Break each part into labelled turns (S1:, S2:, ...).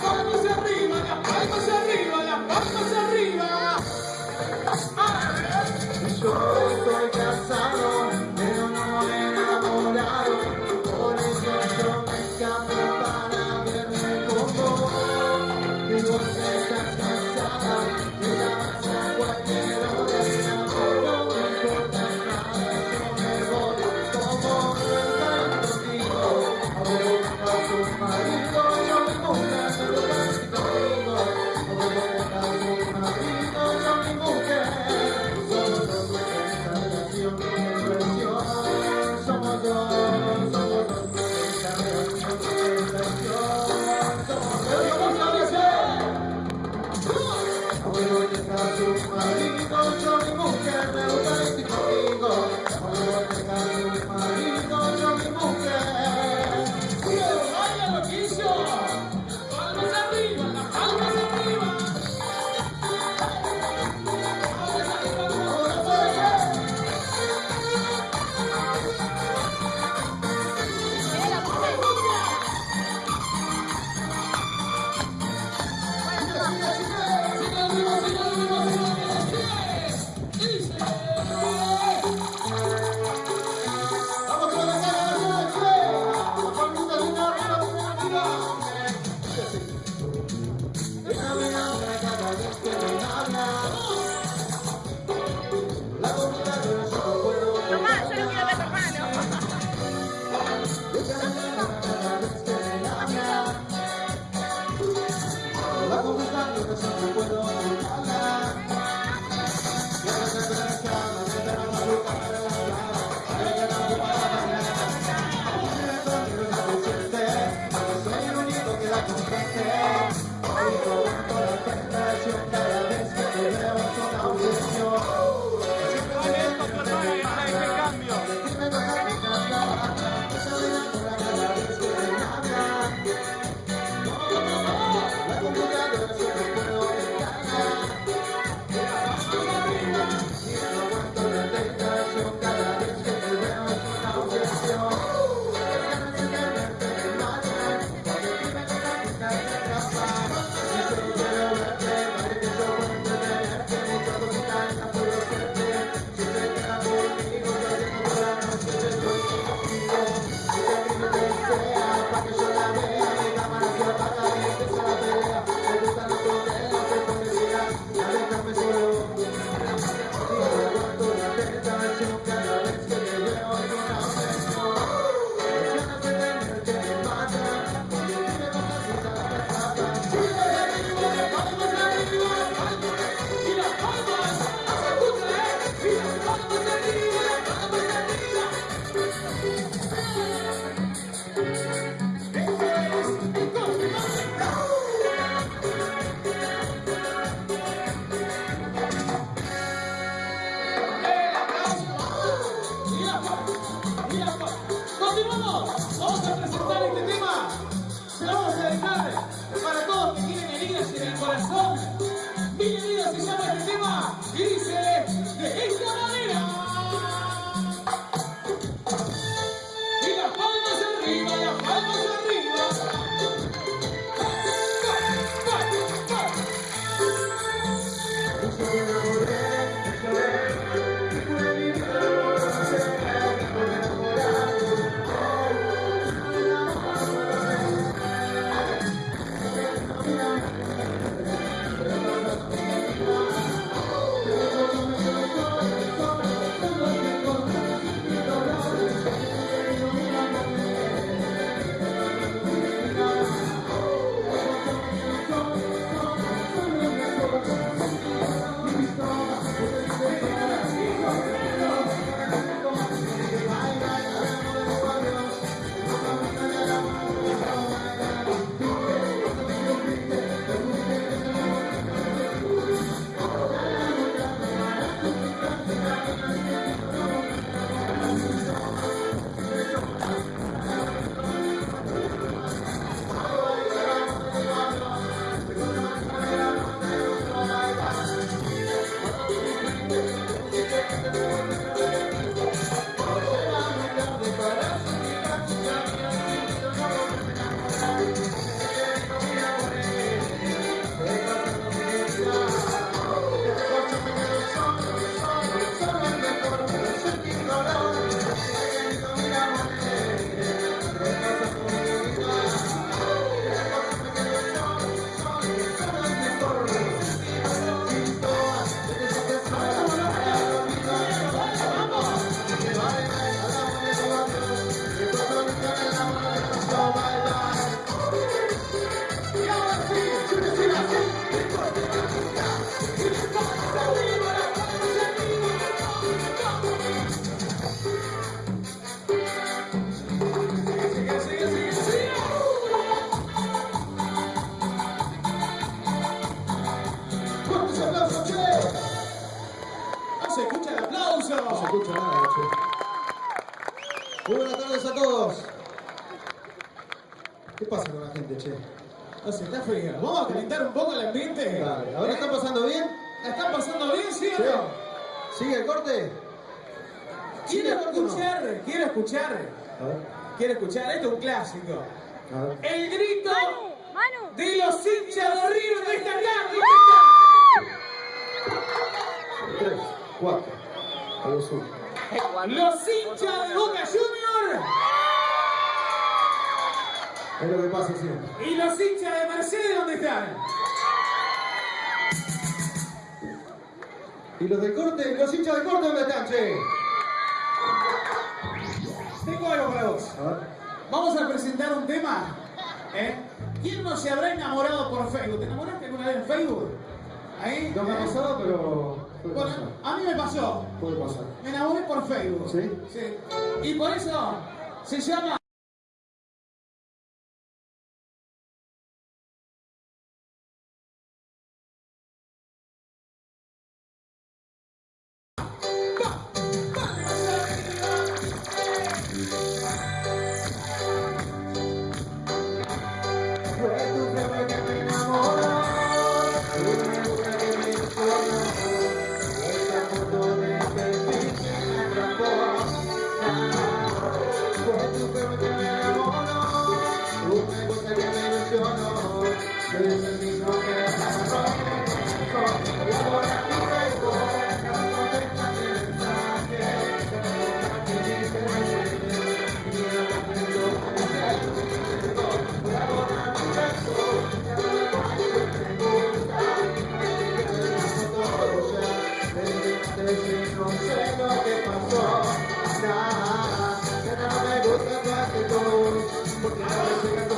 S1: caras miseráveis. Viva! Pasando bien?
S2: ¿La están pasando bien, sí o
S1: Sí.
S2: no?
S1: ¿Sigue el corte? ¿Sigue
S2: Quiero
S1: el corte o no?
S2: escuchar, quiero escuchar,
S1: A ver,
S2: quiero escuchar. Esto es un clásico.
S1: a ver.
S2: El grito
S3: Manu,
S2: de los hinchas de River de esta tarde.
S1: Tres, cuatro. A los uno.
S2: Los hinchas de Boca Junior
S1: Es lo que pasa siempre.
S2: y los hinchas de Mercedes, ¿dónde están?
S1: ¿Y los del corte? ¿Los hinchas del corte dónde están, che?
S2: Tengo algo para vos. Vamos a presentar un tema. ¿eh? ¿Quién no se habrá enamorado por Facebook? ¿Te enamoraste alguna vez en Facebook? Ahí.
S1: No me ha
S2: ¿eh?
S1: pasado, pero
S2: Bueno, a mí me pasó.
S1: Puede pasar.
S2: Me enamoré por Facebook.
S1: ¿Sí?
S2: Sí. Y por eso se llama. everything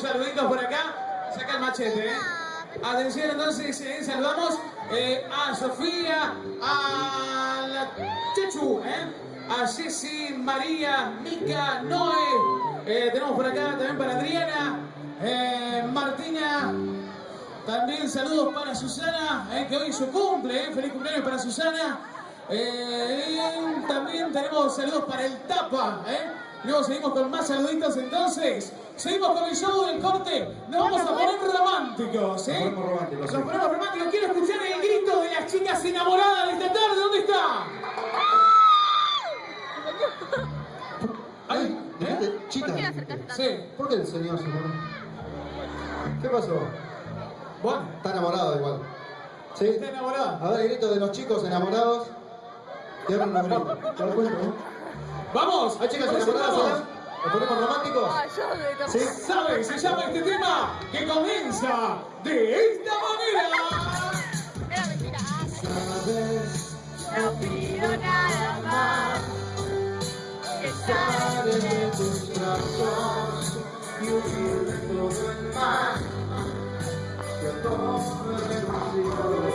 S2: saluditos por acá, saca el machete. Eh. Atención entonces, saludamos eh, a Sofía, a la Chechu, eh. a Ceci, María, Mica, Noé, tenemos por acá también para Adriana, Martina, también saludos para Susana, que hoy su cumple, feliz cumpleaños para Susana. También tenemos saludos para el Tapa. Eh. Luego seguimos con más saluditos entonces. Seguimos con el show del corte. Nos vamos a poner románticos. ¿eh?
S1: Nos ponemos románticos, sí.
S2: Nos ponemos románticos. Quiero escuchar el grito de las chicas enamoradas de esta tarde. ¿Dónde está? Ahí,
S1: Dijiste
S2: ¿eh?
S1: chita.
S3: ¿Por qué la acercaste tanto?
S2: Sí.
S1: ¿Por qué el señor se enamoró? ¿Qué pasó?
S2: Bueno,
S1: Está enamorado igual. ¿Sí?
S2: está enamorada.
S1: A ver, el grito de los chicos enamorados. Ahora unos gritos. ¿Te das cuenta, no?
S2: Vamos.
S1: ¿Hay chicas enamoradas? ¿Nos ponemos románticos?
S3: Ah.
S1: ¿Sí?
S2: ¿Sabe? Se llama este tema que comienza de esta manera.
S3: Era mentira.
S1: Sabes,
S3: No pido nada más. Que
S1: sale de tus brazos y huir de todo el mal. Que todo es vencido.